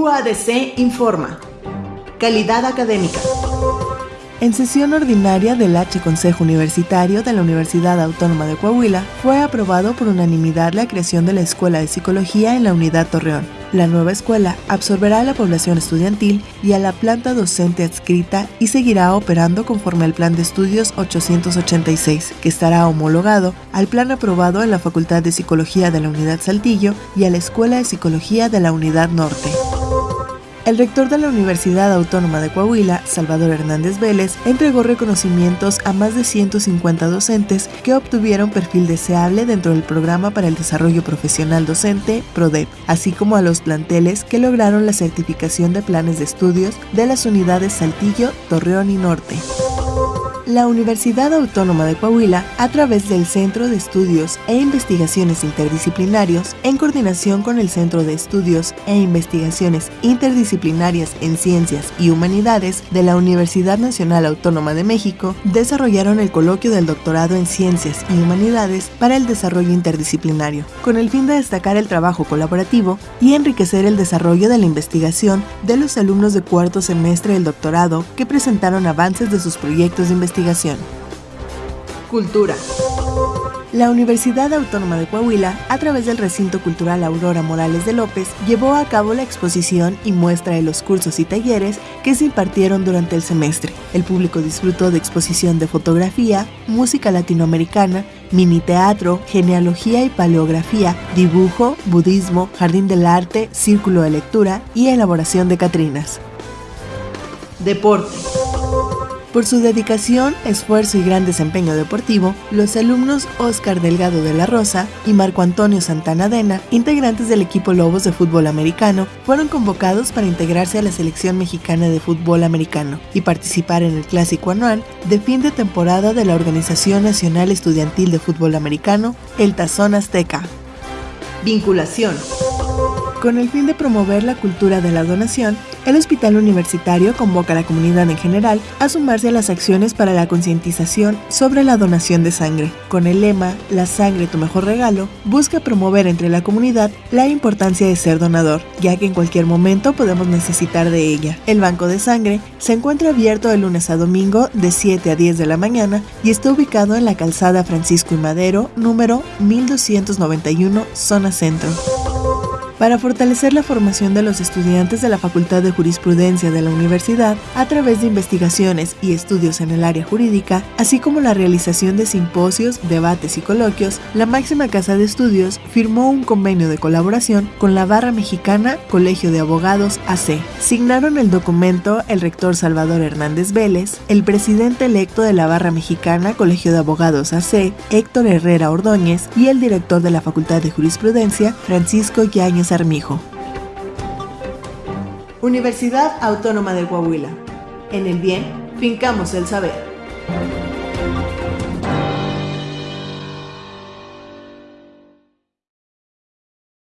UADC informa. Calidad académica. En sesión ordinaria del H Consejo Universitario de la Universidad Autónoma de Coahuila, fue aprobado por unanimidad la creación de la Escuela de Psicología en la Unidad Torreón. La nueva escuela absorberá a la población estudiantil y a la planta docente adscrita y seguirá operando conforme al Plan de Estudios 886, que estará homologado al plan aprobado en la Facultad de Psicología de la Unidad Saltillo y a la Escuela de Psicología de la Unidad Norte. El rector de la Universidad Autónoma de Coahuila, Salvador Hernández Vélez, entregó reconocimientos a más de 150 docentes que obtuvieron perfil deseable dentro del programa para el desarrollo profesional docente, PRODEP, así como a los planteles que lograron la certificación de planes de estudios de las unidades Saltillo, Torreón y Norte la Universidad Autónoma de Coahuila, a través del Centro de Estudios e Investigaciones Interdisciplinarios, en coordinación con el Centro de Estudios e Investigaciones Interdisciplinarias en Ciencias y Humanidades de la Universidad Nacional Autónoma de México, desarrollaron el coloquio del doctorado en Ciencias y Humanidades para el desarrollo interdisciplinario, con el fin de destacar el trabajo colaborativo y enriquecer el desarrollo de la investigación de los alumnos de cuarto semestre del doctorado que presentaron avances de sus proyectos de investigación Cultura. La Universidad Autónoma de Coahuila, a través del recinto cultural Aurora Morales de López, llevó a cabo la exposición y muestra de los cursos y talleres que se impartieron durante el semestre. El público disfrutó de exposición de fotografía, música latinoamericana, mini teatro, genealogía y paleografía, dibujo, budismo, jardín del arte, círculo de lectura y elaboración de catrinas. Deporte. Por su dedicación, esfuerzo y gran desempeño deportivo, los alumnos Oscar Delgado de la Rosa y Marco Antonio Santana Dena, integrantes del equipo Lobos de fútbol americano, fueron convocados para integrarse a la selección mexicana de fútbol americano y participar en el clásico anual de fin de temporada de la Organización Nacional Estudiantil de Fútbol Americano, el Tazón Azteca. Vinculación. Con el fin de promover la cultura de la donación, el Hospital Universitario convoca a la comunidad en general a sumarse a las acciones para la concientización sobre la donación de sangre. Con el lema La sangre tu mejor regalo, busca promover entre la comunidad la importancia de ser donador, ya que en cualquier momento podemos necesitar de ella. El banco de sangre se encuentra abierto de lunes a domingo de 7 a 10 de la mañana y está ubicado en la calzada Francisco y Madero, número 1291, zona centro para fortalecer la formación de los estudiantes de la Facultad de Jurisprudencia de la Universidad a través de investigaciones y estudios en el área jurídica, así como la realización de simposios, debates y coloquios, la máxima casa de estudios firmó un convenio de colaboración con la Barra Mexicana Colegio de Abogados AC. Signaron el documento el rector Salvador Hernández Vélez, el presidente electo de la Barra Mexicana Colegio de Abogados AC, Héctor Herrera Ordóñez, y el director de la Facultad de Jurisprudencia, Francisco Yáñez Armijo. Universidad Autónoma de Coahuila. En el bien, fincamos el saber.